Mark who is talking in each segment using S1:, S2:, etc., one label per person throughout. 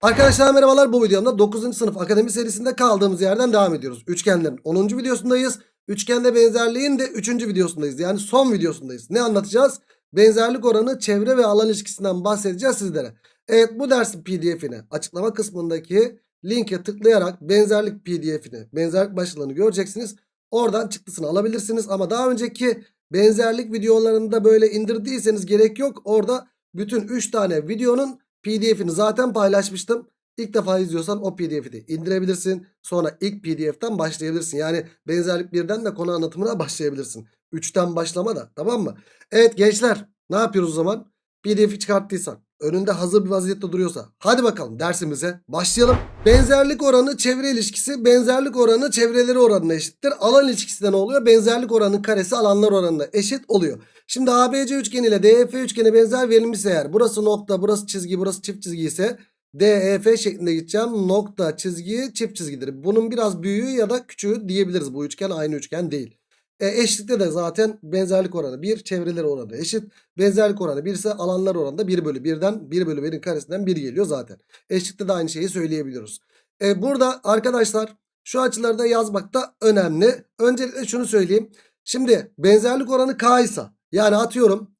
S1: Arkadaşlar merhabalar bu videomda 9. sınıf akademi serisinde kaldığımız yerden devam ediyoruz. Üçgenlerin 10. videosundayız. Üçgende benzerliğin de 3. videosundayız. Yani son videosundayız. Ne anlatacağız? Benzerlik oranı çevre ve alan ilişkisinden bahsedeceğiz sizlere. Evet bu dersin pdf'ini açıklama kısmındaki linke tıklayarak benzerlik pdf'ini benzerlik başlığını göreceksiniz. Oradan çıktısını alabilirsiniz ama daha önceki benzerlik videolarında böyle indirdiyseniz gerek yok. Orada bütün 3 tane videonun pdf'ini zaten paylaşmıştım. İlk defa izliyorsan o pdf'i de indirebilirsin. Sonra ilk pdf'ten başlayabilirsin. Yani benzerlik birden de konu anlatımına başlayabilirsin. 3'ten başlama da tamam mı? Evet gençler ne yapıyoruz o zaman? pdf'i çıkarttıysan önünde hazır bir vaziyette duruyorsa hadi bakalım dersimize başlayalım. Benzerlik oranı çevre ilişkisi benzerlik oranı çevreleri oranına eşittir. Alan ilişkisi de ne oluyor? Benzerlik oranının karesi alanlar oranına eşit oluyor. Şimdi ABC üçgeni ile DEF üçgeni benzer verilmişse eğer burası nokta burası çizgi burası çift çizgi ise DEF şeklinde gideceğim. Nokta çizgi çift çizgidir. Bunun biraz büyüğü ya da küçüğü diyebiliriz. Bu üçgen aynı üçgen değil. E, eşitlikte de zaten benzerlik oranı 1 çevreleri oranı eşit. Benzerlik oranı 1 ise alanlar oranı da 1 bölü 1'den 1 bölü 1'in karesinden 1 geliyor zaten. Eşitlikte de aynı şeyi söyleyebiliyoruz. E, burada arkadaşlar şu açıları da yazmak da önemli. Öncelikle şunu söyleyeyim. Şimdi benzerlik oranı K ise yani atıyorum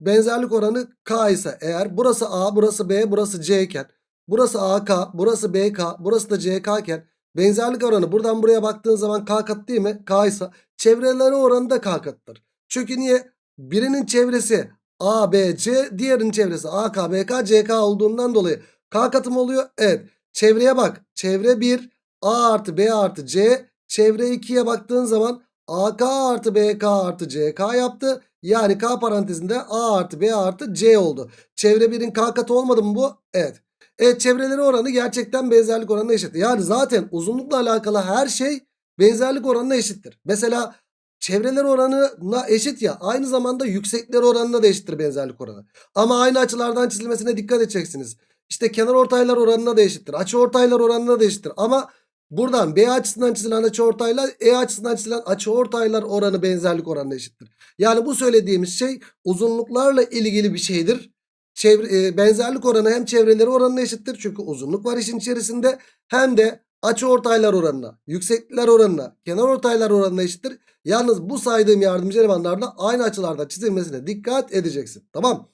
S1: benzerlik oranı K ise eğer burası A burası B burası C iken burası AK burası BK burası da CK iken benzerlik oranı buradan buraya baktığın zaman K kat değil mi? K ise çevreleri oranı da K kattır. Çünkü niye? Birinin çevresi A, B, C diğerinin çevresi A, K, B, K, C, K olduğundan dolayı K katım oluyor. Evet çevreye bak çevre 1 A artı B artı C çevre 2'ye baktığın zaman AK artı BK artı CK yaptı. Yani K parantezinde A artı B artı C oldu. Çevre 1'in K katı olmadı mı bu? Evet. Evet çevreleri oranı gerçekten benzerlik oranına eşit. Yani zaten uzunlukla alakalı her şey benzerlik oranına eşittir. Mesela çevreler oranına eşit ya aynı zamanda yüksekler oranına da eşittir benzerlik oranı. Ama aynı açılardan çizilmesine dikkat edeceksiniz. İşte kenar ortaylar oranına da eşittir. Açı ortaylar oranına da eşittir. Ama buradan B açısından çizilen açı ortayla E açısından çizilen açı ortaylar oranı benzerlik oranına eşittir. Yani bu söylediğimiz şey uzunluklarla ilgili bir şeydir. Çevre, e, benzerlik oranı hem çevreleri oranına eşittir. Çünkü uzunluk var işin içerisinde. Hem de açı ortaylar oranına, yükseklikler oranına, kenar ortaylar oranına eşittir. Yalnız bu saydığım yardımcı elemanlarla aynı açılarda çizilmesine dikkat edeceksin. Tamam.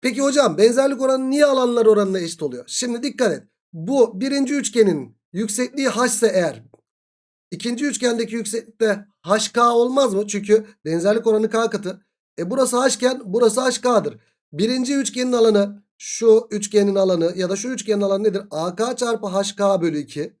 S1: Peki hocam benzerlik oranı niye alanlar oranına eşit oluyor? Şimdi dikkat et. Bu birinci üçgenin yüksekliği h ise eğer ikinci üçgendeki yükseklikte hk olmaz mı? Çünkü benzerlik oranı k katı. E burası h iken burası hk'dır. Birinci üçgenin alanı şu üçgenin alanı ya da şu üçgenin alanı nedir? AK çarpı HK bölü 2.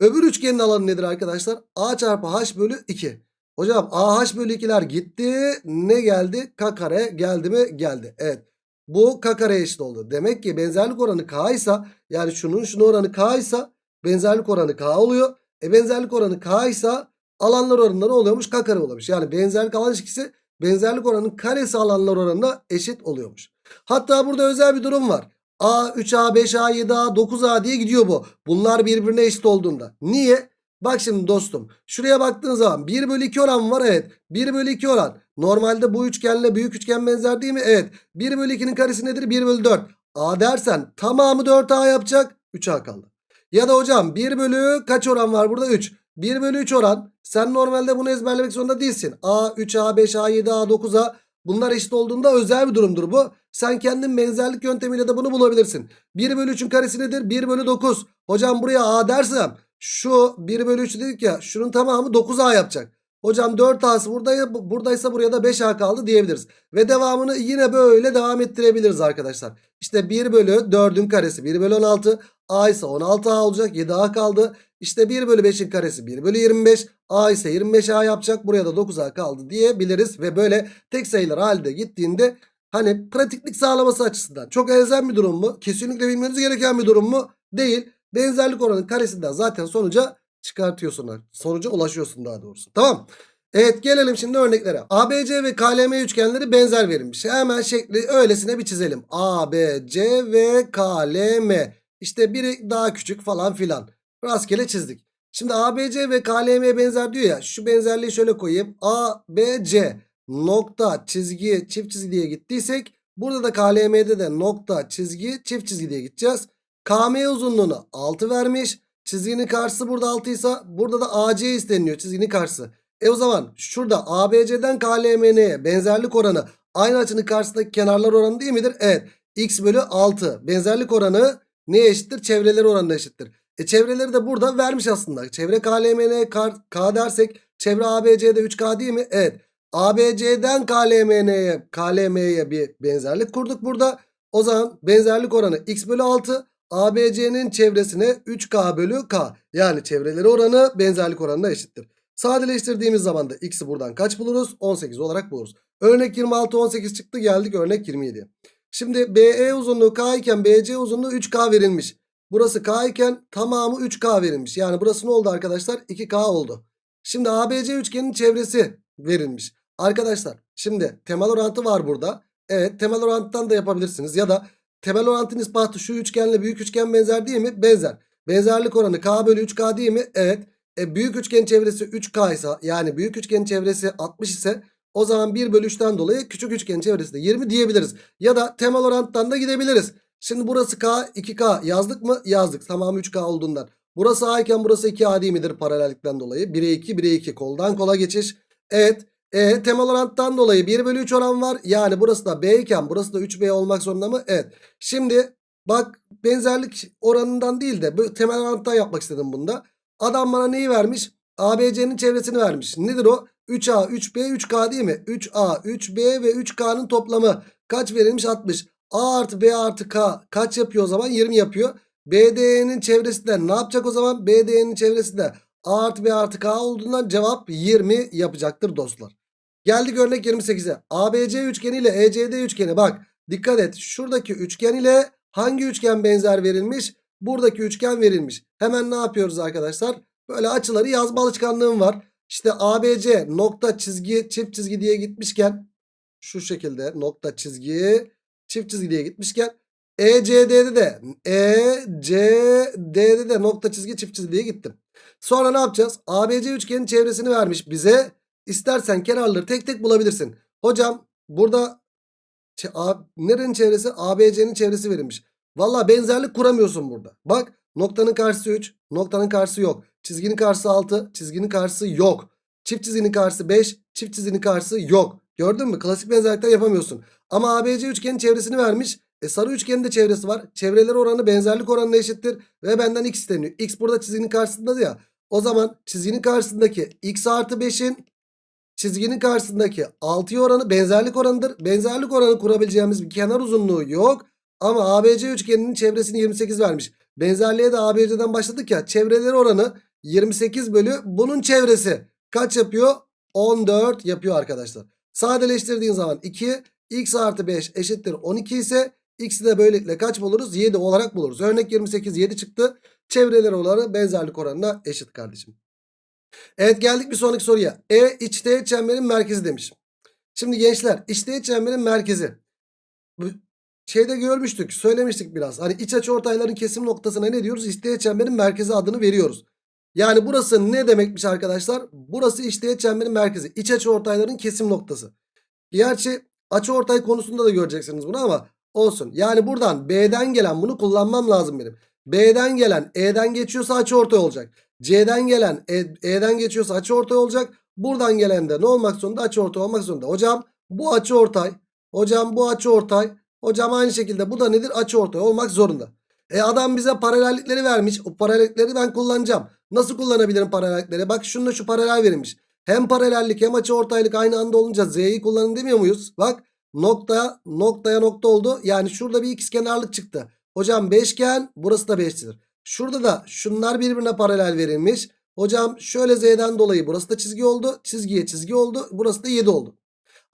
S1: Öbür üçgenin alanı nedir arkadaşlar? A çarpı H bölü 2. Hocam AH bölü 2'ler gitti. Ne geldi? K kare geldi mi? Geldi. Evet. Bu K kare eşit oldu. Demek ki benzerlik oranı K ise yani şunun şunun oranı K ise benzerlik oranı K oluyor. E benzerlik oranı K ise alanlar oranında ne oluyormuş? K kare oluyormuş. Yani benzerlik alan ilişkisi benzerlik oranının karesi alanlar oranına eşit oluyormuş. Hatta burada özel bir durum var. A, 3A, 5A, 7A, 9A diye gidiyor bu. Bunlar birbirine eşit olduğunda. Niye? Bak şimdi dostum. Şuraya baktığın zaman 1 bölü 2 oran var. Evet. 1 bölü 2 oran. Normalde bu üçgenle büyük üçgen benzer değil mi? Evet. 1 bölü 2'nin karesi nedir? 1 bölü 4. A dersen tamamı 4A yapacak. 3A kaldı. Ya da hocam 1 bölü kaç oran var burada? 3. 1 bölü 3 oran. Sen normalde bunu ezberlemek zorunda değilsin. A, 3A, 5A, 7A, 9A. Bunlar eşit olduğunda özel bir durumdur bu. Sen kendin benzerlik yöntemiyle de bunu bulabilirsin. 1 bölü 3'ün karesi nedir? 1 bölü 9. Hocam buraya A dersem şu 1 bölü 3 dedik ya şunun tamamı 9A yapacak. Hocam 4A'sı burada, buradaysa buraya da 5A kaldı diyebiliriz. Ve devamını yine böyle devam ettirebiliriz arkadaşlar. İşte 1 bölü 4'ün karesi 1 bölü 16. A ise 16A olacak 7A kaldı. İşte 1 bölü 5'in karesi 1 bölü 25. A ise 25A yapacak. Buraya da 9A kaldı diyebiliriz. Ve böyle tek sayılar halinde gittiğinde hani pratiklik sağlaması açısından çok elzem bir durum mu? Kesinlikle bilmeniz gereken bir durum mu? Değil. Benzerlik oranının karesinden zaten sonuca çıkartıyorsun. Sonuca ulaşıyorsun daha doğrusu. Tamam. Evet gelelim şimdi örneklere. ABC ve KLM üçgenleri benzer verilmiş. Hemen şekli öylesine bir çizelim. ABC ve KLM. İşte biri daha küçük falan filan. Rastgele çizdik. Şimdi ABC ve KLM benzer diyor ya. Şu benzerliği şöyle koyayım. ABC nokta çizgi çift çizgi diye gittiysek. Burada da KLM'de de nokta çizgi çift çizgi diye gideceğiz. KM uzunluğunu 6 vermiş. Çizginin karşısı burada 6 ise burada da AC isteniyor çizginin karşısı. E o zaman şurada ABC'den KLMN'ye benzerlik oranı aynı açının karşısındaki kenarlar oranı değil midir? Evet. X bölü 6. Benzerlik oranı neye eşittir? Çevreleri oranına eşittir. E çevreleri de burada vermiş aslında. Çevre KLMN K, K dersek çevre ABC'de 3K değil mi? Evet. ABC'den KLMN'ye KLM'ye bir benzerlik kurduk burada. O zaman benzerlik oranı X bölü 6. ABC'nin çevresine 3K bölü K. Yani çevreleri oranı benzerlik oranına eşittir. Sadeleştirdiğimiz zaman da X'i buradan kaç buluruz? 18 olarak buluruz. Örnek 26 18 çıktı geldik örnek 27. Şimdi BE uzunluğu K iken BC uzunluğu 3K verilmiş. Burası K iken tamamı 3K verilmiş. Yani burası ne oldu arkadaşlar? 2K oldu. Şimdi ABC üçgenin çevresi verilmiş. Arkadaşlar şimdi temel orantı var burada. Evet temel orantıdan da yapabilirsiniz. Ya da temel orantının ispatı şu üçgenle büyük üçgen benzer değil mi? Benzer. Benzerlik oranı K bölü 3K değil mi? Evet. E, büyük üçgen çevresi 3K ise yani büyük üçgenin çevresi 60 ise o zaman 1 bölü 3'ten dolayı küçük üçgenin çevresi de 20 diyebiliriz. Ya da temel orantıdan da gidebiliriz. Şimdi burası K 2K yazdık mı? Yazdık. Tamamı 3K olduğundan. Burası A iken burası 2A değil midir paralellikten dolayı? 1'e 2 1'e 2 koldan kola geçiş. Evet. E, temel orantıdan dolayı 1 bölü 3 oran var. Yani burası da B iken burası da 3B olmak zorunda mı? Evet. Şimdi bak benzerlik oranından değil de temel orantıdan yapmak istedim bunda. Adam bana neyi vermiş? ABC'nin çevresini vermiş. Nedir o? 3A, 3B, 3K değil mi? 3A, 3B ve 3K'nın toplamı kaç verilmiş? 60. A artı B artı K kaç yapıyor o zaman? 20 yapıyor. BD'nin çevresi de ne yapacak o zaman? BD'nin çevresi de A artı B artı K olduğundan cevap 20 yapacaktır dostlar. Geldik örnek 28'e. ABC üçgeni ile ECD üçgeni bak dikkat et. Şuradaki üçgen ile hangi üçgen benzer verilmiş? Buradaki üçgen verilmiş. Hemen ne yapıyoruz arkadaşlar? Böyle açıları yazma alışkanlığım var. İşte ABC nokta çizgi çift çizgi diye gitmişken şu şekilde nokta çizgi çift çizgi diye gitmişken ECD'de de ECD'de de nokta çizgi çift çizgi diye gittim. Sonra ne yapacağız? ABC üçgenin çevresini vermiş bize. İstersen kenarları tek tek bulabilirsin. Hocam burada nerenin çevresi? ABC'nin çevresi verilmiş. Valla benzerlik kuramıyorsun burada. Bak noktanın karşısı 3, noktanın karşısı yok. Çizginin karşısı 6, çizginin karşısı yok. Çift çizginin karşısı 5, çift çizginin karşısı yok. Gördün mü? Klasik benzerlikten yapamıyorsun. Ama ABC üçgenin çevresini vermiş. E sarı üçgenin de çevresi var. Çevreleri oranı benzerlik oranına eşittir. Ve benden x isteniyor. X burada çizginin karşısında ya. O zaman çizginin karşısındaki x artı 5'in çizginin karşısındaki 6'ya oranı benzerlik oranıdır. Benzerlik oranı kurabileceğimiz bir kenar uzunluğu yok. Ama ABC üçgeninin çevresini 28 vermiş. Benzerliğe de ABC'den başladık ya. Çevreleri oranı 28 bölü bunun çevresi. Kaç yapıyor? 14 yapıyor arkadaşlar. Sadeleştirdiğin zaman 2 x artı 5 eşittir 12 ise x'i de böylelikle kaç buluruz? 7 olarak buluruz. Örnek 28 7 çıktı. Çevreleri oranı benzerlik oranına eşit kardeşim. Evet geldik bir sonraki soruya. E içteğet çemberin merkezi demiş. Şimdi gençler içteğet çemberin merkezi. Şeyde görmüştük söylemiştik biraz. Hani iç açı ortayların kesim noktasına ne diyoruz? İçteğet çemberin merkezi adını veriyoruz. Yani burası ne demekmiş arkadaşlar? Burası içteğet çemberin merkezi. İç açı ortayların kesim noktası. Gerçi açı ortay konusunda da göreceksiniz bunu ama olsun. Yani buradan B'den gelen bunu kullanmam lazım benim. B'den gelen E'den geçiyorsa açı ortay olacak. C'den gelen E- E'den geçiyorsa açı ortay olacak. Buradan gelen de ne olmak zorunda? Açı ortay olmak zorunda. Hocam bu açı ortay. Hocam bu açı ortay. Hocam aynı şekilde bu da nedir? Açı ortay olmak zorunda. E adam bize paralellikleri vermiş. O paralellikleri ben kullanacağım. Nasıl kullanabilirim paralellikleri? Bak şununla şu paralel verilmiş. Hem paralellik hem açı ortaylık aynı anda olunca Z'yi kullanın demiyor muyuz? Bak nokta noktaya nokta oldu. Yani şurada bir ikizkenarlık çıktı. Hocam beşgen burası da beştir. Şurada da şunlar birbirine paralel verilmiş. Hocam şöyle Z'den dolayı burası da çizgi oldu. Çizgiye çizgi oldu. Burası da 7 oldu.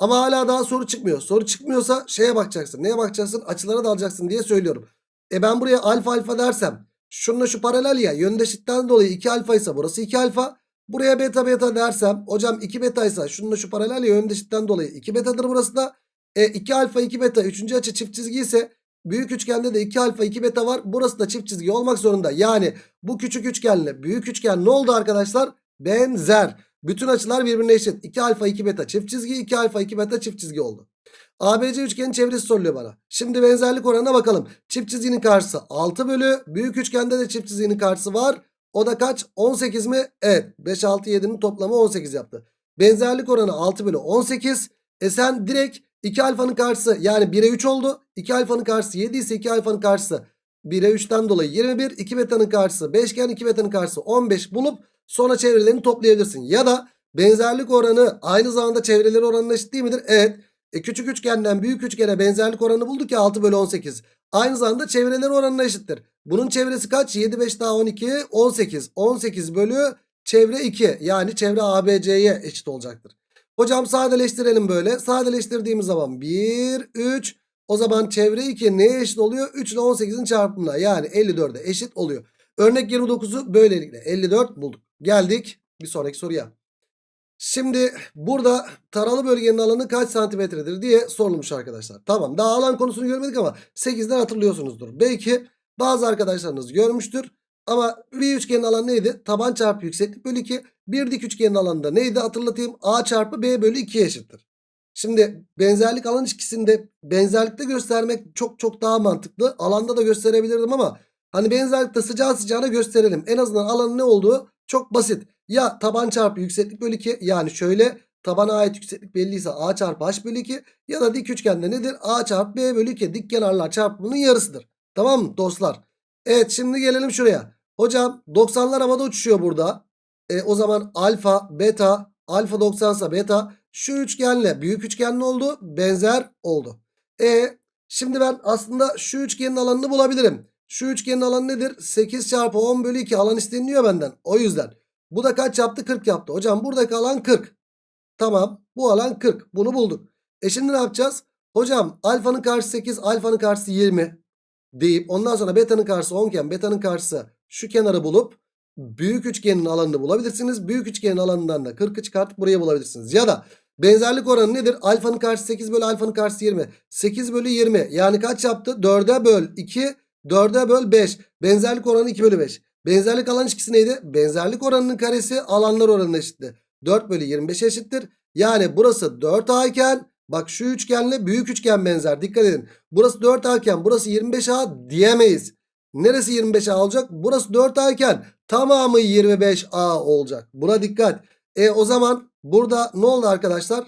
S1: Ama hala daha soru çıkmıyor. Soru çıkmıyorsa şeye bakacaksın. Neye bakacaksın? Açılara dalacaksın diye söylüyorum. E ben buraya alfa alfa dersem şununla şu paralel ya yöndeşlikten dolayı 2 alfa ise burası 2 alfa. Buraya beta beta dersem hocam 2 beta ise şununla şu paralel ya yöndeşlikten dolayı 2 betadır burası da. E 2 alfa 2 beta 3. açı çift çizgi ise büyük üçgende de 2 alfa 2 beta var. Burası da çift çizgi olmak zorunda. Yani bu küçük üçgenle büyük üçgen ne oldu arkadaşlar? Benzer. Bütün açılar birbirine eşit. 2 alfa 2 beta çift çizgi 2 alfa 2 beta çift çizgi oldu. ABC üçgenin çevresi soruluyor bana. Şimdi benzerlik oranına bakalım. Çift çizginin karşısı 6 bölü. Büyük üçgende de çift çizginin karşısı var. O da kaç? 18 mi? Evet. 5, 6, 7'nin toplamı 18 yaptı. Benzerlik oranı 6 bölü 18. E sen direkt 2 alfanın karşısı yani 1'e 3 oldu. 2 alfanın karşısı 7 ise 2 alfanın karşısı 1'e 3'ten dolayı 21. 2 betanın karşısı 5 iken 2 betanın karşısı 15 bulup sonra çevrelerini toplayabilirsin. Ya da benzerlik oranı aynı zamanda çevreleri oranına eşit değil midir? Evet. E küçük üçgenden büyük üçgene benzerlik oranı bulduk ya 6 bölü 18. Aynı zamanda çevreleri oranına eşittir. Bunun çevresi kaç? 7 5 daha 12 18. 18 bölü çevre 2 yani çevre ABC'ye eşit olacaktır. Hocam sadeleştirelim böyle. Sadeleştirdiğimiz zaman 1 3 o zaman çevre 2 neye eşit oluyor? 3 ile 18'in çarpımına yani 54'e eşit oluyor. Örnek 29'u böylelikle 54 bulduk. Geldik bir sonraki soruya. Şimdi burada taralı bölgenin alanı kaç santimetredir diye sorulmuş arkadaşlar. Tamam daha alan konusunu görmedik ama 8'den hatırlıyorsunuzdur. Belki bazı arkadaşlarınız görmüştür. Ama bir üçgenin alanı neydi? Taban çarpı yükseklik bölü 2. Bir dik üçgenin alanı da neydi? Hatırlatayım. A çarpı B bölü 2'ye eşittir. Şimdi benzerlik alan ilişkisinde benzerlikte göstermek çok çok daha mantıklı. Alanda da gösterebilirdim ama hani benzerlikte sıcağı sıcağına gösterelim. En azından alanın ne olduğu çok basit. Ya taban çarpı yükseklik bölü 2 yani şöyle tabana ait yükseklik belliyse A çarpı H bölü 2 ya da dik üçgende nedir? A çarpı B bölü 2 dik kenarlar çarpımının yarısıdır. Tamam mı dostlar? Evet şimdi gelelim şuraya. Hocam 90'lar havada uçuşuyor burada. E, o zaman alfa, beta, alfa 90 ise beta şu üçgenle büyük üçgen ne oldu? Benzer oldu. E şimdi ben aslında şu üçgenin alanını bulabilirim. Şu üçgenin alanı nedir? 8 çarpı 10 bölü 2 alan isteniliyor benden. O yüzden. Bu da kaç yaptı? 40 yaptı. Hocam buradaki alan 40. Tamam. Bu alan 40. Bunu bulduk. E şimdi ne yapacağız? Hocam alfanın karşısı 8, alfanın karşısı 20 deyip ondan sonra beta'nın karşısı 10 iken beta'nın karşısı şu kenarı bulup büyük üçgenin alanını bulabilirsiniz. Büyük üçgenin alanından da 40'ı çıkartıp buraya bulabilirsiniz. Ya da benzerlik oranı nedir? Alfanın karşısı 8 bölü alfanın karşısı 20. 8 bölü 20 yani kaç yaptı? 4'e böl 2 4'e böl 5. Benzerlik oranı 2 bölü 5. Benzerlik alan ilişkisi neydi? Benzerlik oranının karesi alanlar oranına eşitti. 4 bölü 25 eşittir. Yani burası 4A iken bak şu üçgenle büyük üçgen benzer. Dikkat edin. Burası 4A iken burası 25A diyemeyiz. Neresi 25A olacak? Burası 4A iken tamamı 25A olacak. Buna dikkat. E o zaman burada ne oldu arkadaşlar?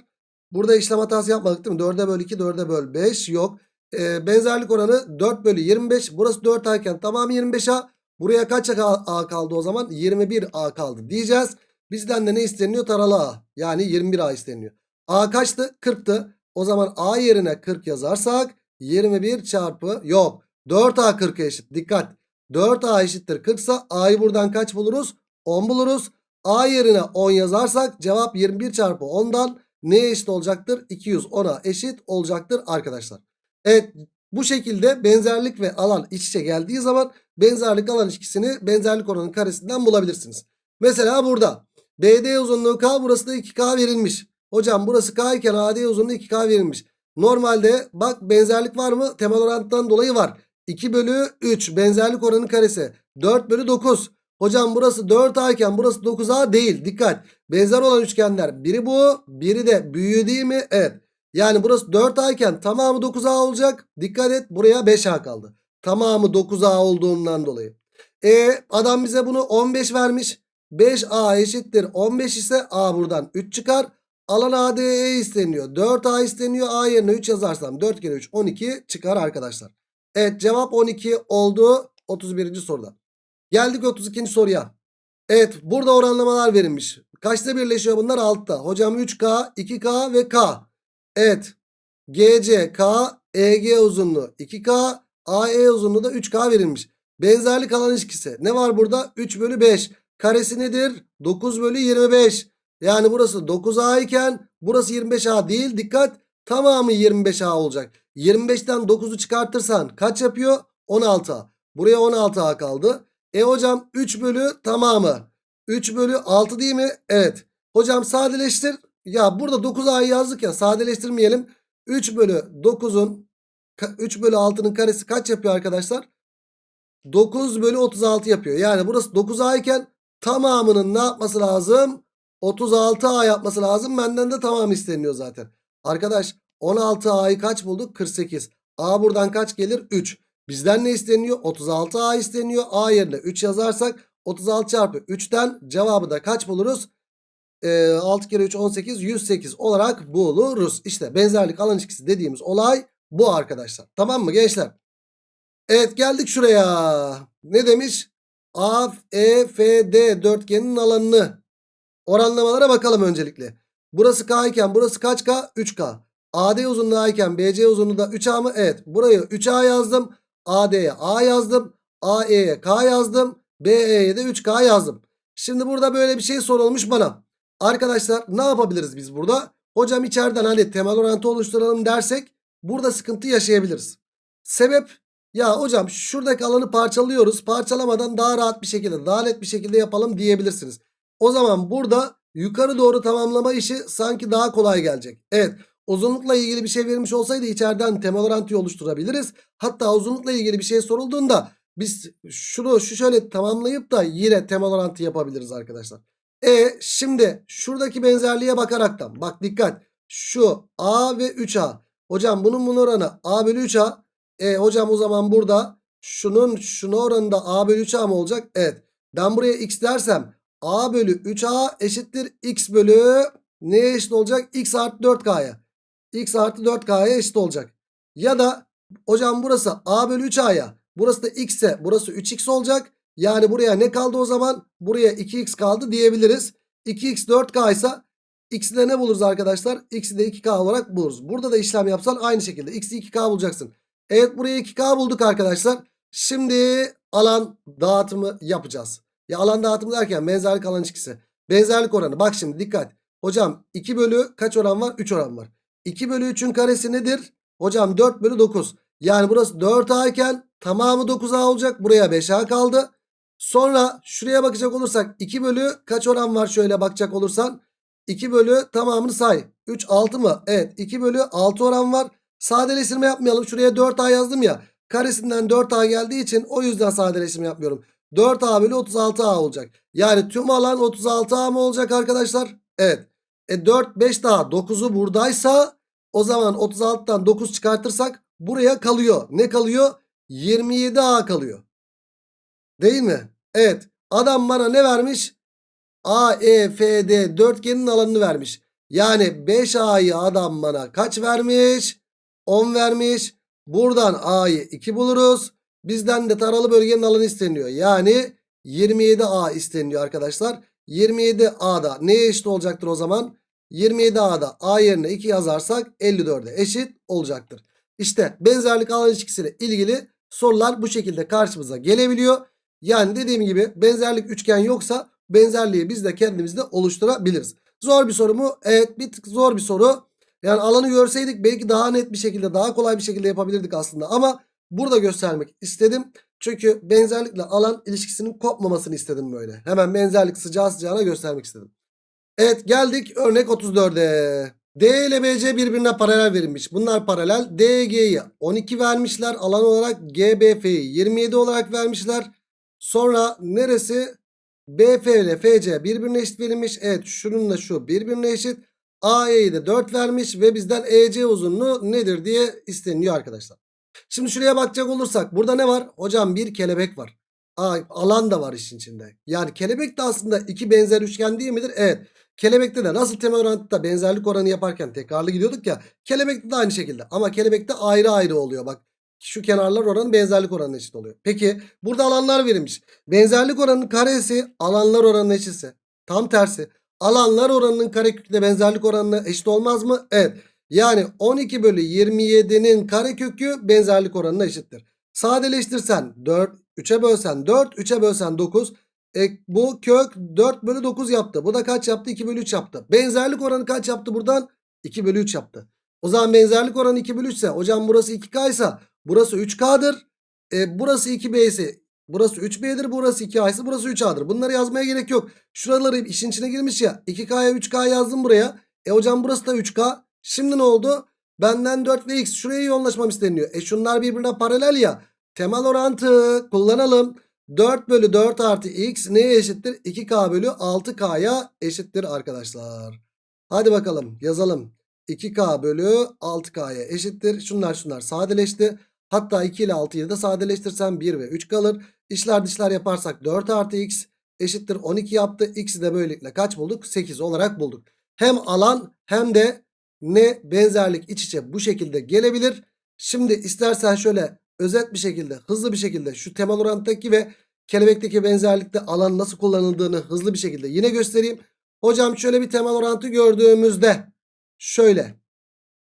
S1: Burada işlem hatası yapmadık değil mi? 4'e böl 2 4'e böl 5 yok. E, benzerlik oranı 4 bölü 25. Burası 4A iken tamamı 25A. Buraya kaç A kaldı o zaman? 21A kaldı diyeceğiz. Bizden de ne isteniyor? Taralı A. Yani 21A isteniyor. A kaçtı? 40'tı. O zaman A yerine 40 yazarsak 21 çarpı yok. 4A 40'a eşit. Dikkat. 4A eşittir 40 ise A'yı buradan kaç buluruz? 10 buluruz. A yerine 10 yazarsak cevap 21 çarpı 10'dan neye eşit olacaktır? 210'a eşit olacaktır arkadaşlar. Evet bu şekilde benzerlik ve alan iç içe geldiği zaman benzerlik alan ilişkisini benzerlik oranının karesinden bulabilirsiniz. Mesela burada BD uzunluğu K burası da 2K verilmiş. Hocam burası K iken AD uzunluğu 2K verilmiş. Normalde bak benzerlik var mı? Temel orantıdan dolayı var. 2 bölü 3 benzerlik oranı karesi. 4 bölü 9. Hocam burası 4A iken burası 9A değil. Dikkat. Benzer olan üçgenler. Biri bu. Biri de büyüğü değil mi? Evet. Yani burası 4A iken tamamı 9A olacak. Dikkat et buraya 5A kaldı. Tamamı 9A olduğundan dolayı. E adam bize bunu 15 vermiş. 5A eşittir 15 ise A buradan 3 çıkar. Alan ADE isteniyor. 4A isteniyor. A yerine 3 yazarsam 4 kere 3 12 çıkar arkadaşlar. Evet cevap 12 oldu 31. soruda. Geldik 32. soruya. Evet burada oranlamalar verilmiş. Kaçta birleşiyor bunlar? 6'da. Hocam 3K, 2K ve K. Evet. GC, K, EG uzunluğu 2K, AE uzunluğu da 3K verilmiş. Benzerlik alan ilişkisi. Ne var burada? 3 bölü 5. Karesi nedir? 9 bölü 25. Yani burası 9A iken burası 25A değil. Dikkat. Tamamı 25A olacak. 25'ten 9'u çıkartırsan kaç yapıyor? 16A. Buraya 16A kaldı. E hocam 3 bölü tamamı. 3 bölü 6 değil mi? Evet. Hocam sadeleştir. Ya burada 9A'yı yazdık ya sadeleştirmeyelim. 3 bölü 9'un 3 bölü 6'nın karesi kaç yapıyor arkadaşlar? 9 bölü 36 yapıyor. Yani burası 9A iken tamamının ne yapması lazım? 36A yapması lazım. Benden de tamam isteniyor zaten. Arkadaş 16A'yı kaç bulduk? 48. A buradan kaç gelir? 3. Bizden ne isteniyor? 36A isteniyor. A yerine 3 yazarsak 36 çarpı 3'ten cevabı da kaç buluruz? Ee, 6 kere 3 18 108 olarak buluruz. İşte benzerlik alan ilişkisi dediğimiz olay bu arkadaşlar. Tamam mı gençler? Evet geldik şuraya. Ne demiş? A, E, F, D dörtgenin alanını oranlamalara bakalım öncelikle. Burası K iken burası kaç K? 3K. AD uzunluğu iken BC uzunluğu da 3A mı? Evet. Burayı 3A yazdım. AD'ye A yazdım. AE'ye K yazdım. BE'ye de 3K yazdım. Şimdi burada böyle bir şey sorulmuş bana. Arkadaşlar ne yapabiliriz biz burada? Hocam içeriden hani temel orantı oluşturalım dersek burada sıkıntı yaşayabiliriz. Sebep ya hocam şuradaki alanı parçalıyoruz. Parçalamadan daha rahat bir şekilde daha net bir şekilde yapalım diyebilirsiniz. O zaman burada yukarı doğru tamamlama işi sanki daha kolay gelecek. Evet uzunlukla ilgili bir şey verilmiş olsaydı içeriden temel orantıyı oluşturabiliriz. Hatta uzunlukla ilgili bir şey sorulduğunda biz şunu şu şöyle tamamlayıp da yine temel orantı yapabiliriz arkadaşlar. E şimdi şuradaki benzerliğe bakaraktan bak dikkat şu A ve 3A. Hocam bunun bunun oranı A bölü 3A. E hocam o zaman burada şunun şuna oranında A bölü 3A mı olacak? Evet. Ben buraya x dersem A bölü 3A eşittir x bölü neye eşit olacak? x artı 4K'ya. x artı 4K'ya eşit olacak. Ya da hocam burası A bölü 3A'ya. Burası da x ise burası 3x olacak. Yani buraya ne kaldı o zaman? Buraya 2x kaldı diyebiliriz. 2x 4k ise x'i de ne buluruz arkadaşlar? x'i de 2k olarak buluruz. Burada da işlem yapsan aynı şekilde x'i 2k bulacaksın. Evet buraya 2k bulduk arkadaşlar. Şimdi alan dağıtımı yapacağız. Ya alan dağıtımı derken benzerlik alan ilişkisi. Benzerlik oranı. Bak şimdi dikkat. Hocam 2 bölü kaç oran var? 3 oran var. 2 bölü 3'ün karesi nedir? Hocam 4 bölü 9. Yani burası 4A iken tamamı 9A olacak. Buraya 5A kaldı. Sonra şuraya bakacak olursak 2 bölü kaç oran var şöyle bakacak olursan. 2 bölü tamamını say. 3 6 mı? Evet 2 bölü 6 oran var. Sadeleştirme yapmayalım. Şuraya 4A yazdım ya. Karesinden 4A geldiği için o yüzden sadeleştirme yapmıyorum. 4A bölü 36A olacak. Yani tüm alan 36A mı olacak arkadaşlar? Evet. E 4 5 daha 9'u buradaysa o zaman 36'dan 9 çıkartırsak buraya kalıyor. Ne kalıyor? 27A kalıyor. Değil mi? Evet. Adam bana ne vermiş? A, E, F, D dörtgenin alanını vermiş. Yani 5A'yı adam bana kaç vermiş? 10 vermiş. Buradan A'yı 2 buluruz. Bizden de taralı bölgenin alanı isteniyor. Yani 27A isteniyor arkadaşlar. 27A'da neye eşit olacaktır o zaman? 27A'da A yerine 2 yazarsak 54'e eşit olacaktır. İşte benzerlik alan ilişkisiyle ilgili sorular bu şekilde karşımıza gelebiliyor. Yani dediğim gibi benzerlik üçgen yoksa benzerliği biz de kendimizde oluşturabiliriz. Zor bir soru mu? Evet bir tık zor bir soru. Yani alanı görseydik belki daha net bir şekilde daha kolay bir şekilde yapabilirdik aslında. Ama burada göstermek istedim. Çünkü benzerlikle alan ilişkisinin kopmamasını istedim böyle. Hemen benzerlik sıcağı sıcağına göstermek istedim. Evet geldik örnek 34'e. D ile BC birbirine paralel verilmiş. Bunlar paralel. DG'yi 12 vermişler. Alan olarak GBF'yi 27 olarak vermişler. Sonra neresi? BF ile FC birbirine eşit verilmiş. Evet şununla şu birbirine eşit. AE'yi de 4 vermiş ve bizden EC uzunluğu nedir diye isteniyor arkadaşlar. Şimdi şuraya bakacak olursak burada ne var? Hocam bir kelebek var. Aa, alan da var işin içinde. Yani kelebek de aslında iki benzer üçgen değil midir? Evet. Kelebekte de nasıl temel orantıda benzerlik oranı yaparken tekrarlı gidiyorduk ya. Kelebekte de aynı şekilde. Ama kelebekte ayrı ayrı oluyor bak. Şu kenarlar oranı benzerlik oranına eşit oluyor. Peki burada alanlar verilmiş. Benzerlik oranının karesi alanlar oranına eşitse. Tam tersi. Alanlar oranının karekökle benzerlik oranına eşit olmaz mı? Evet. Yani 12 bölü 27'nin karekökü benzerlik oranına eşittir. Sadeleştirsen 4, 3'e bölsen 4, 3'e bölsen 9. E, bu kök 4 bölü 9 yaptı. Bu da kaç yaptı? 2 bölü 3 yaptı. Benzerlik oranı kaç yaptı buradan? 2 bölü 3 yaptı. O zaman benzerlik oranı 2 bölü 3 ise hocam burası 2K ise burası 3K'dır. E, burası 2B ise burası 3B'dir. Burası 2A ise burası 3A'dır. Bunları yazmaya gerek yok. Şuraları işin içine girmiş ya. 2K'ya 3K yazdım buraya. E hocam burası da 3K. Şimdi ne oldu? Benden 4 ve X şuraya yoğunlaşmam isteniyor. E şunlar birbirine paralel ya. Temel orantı kullanalım. 4 bölü 4 artı X neye eşittir? 2K bölü 6K'ya eşittir arkadaşlar. Hadi bakalım yazalım. 2K bölü 6K'ya eşittir. Şunlar şunlar sadeleşti. Hatta 2 ile 6'yı da sadeleştirsem 1 ve 3 kalır. İşler dışlar yaparsak 4 artı x eşittir 12 yaptı. X'i de böylelikle kaç bulduk? 8 olarak bulduk. Hem alan hem de ne benzerlik iç içe bu şekilde gelebilir. Şimdi istersen şöyle özet bir şekilde hızlı bir şekilde şu temel oranttaki ve kelebekteki benzerlikte alan nasıl kullanıldığını hızlı bir şekilde yine göstereyim. Hocam şöyle bir temel orantı gördüğümüzde şöyle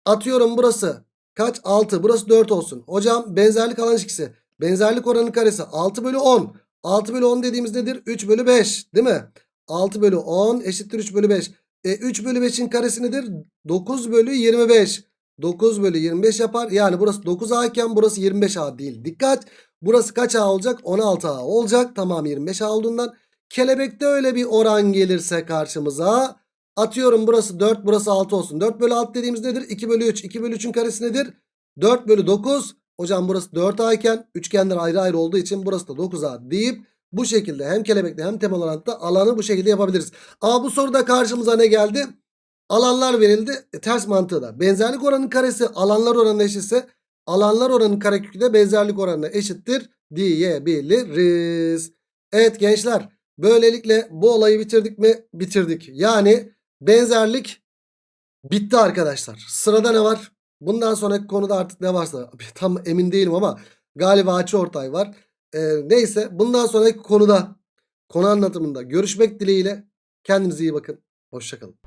S1: atıyorum burası kaç 6 burası 4 olsun. Hocam benzerlik alan ilişkisi benzerlik oranı karesi 6 bölü 10. 6 bölü 10 dediğimiz nedir? 3 bölü 5 değil mi? 6 bölü 10 eşittir 3 bölü 5. E 3 bölü 5'in karesi nedir? 9 bölü 25. 9 bölü 25 yapar. Yani burası 9A iken burası 25A değil. Dikkat. Burası kaç A olacak? 16A olacak. Tamam 25A olduğundan. Kelebekte öyle bir oran gelirse karşımıza. Atıyorum burası 4 burası 6 olsun. 4 bölü 6 dediğimiz nedir? 2 bölü 3. 2 bölü 3'ün karesi nedir? 4 bölü 9. Hocam burası 4A iken üçgenler ayrı ayrı olduğu için burası da 9A deyip bu şekilde hem kelebekte hem temel orantta alanı bu şekilde yapabiliriz. Ama bu soruda karşımıza ne geldi? Alanlar verildi. E, ters mantığı da. Benzerlik oranının karesi alanlar oranına eşitse alanlar oranının karekökü de benzerlik oranına eşittir diyebiliriz. Evet gençler böylelikle bu olayı bitirdik mi? Bitirdik. Yani benzerlik bitti arkadaşlar. Sırada ne var? Bundan sonraki konuda artık ne varsa tam emin değilim ama galiba açıortay var. Ee, neyse bundan sonraki konuda konu anlatımında görüşmek dileğiyle kendinize iyi bakın. Hoşçakalın.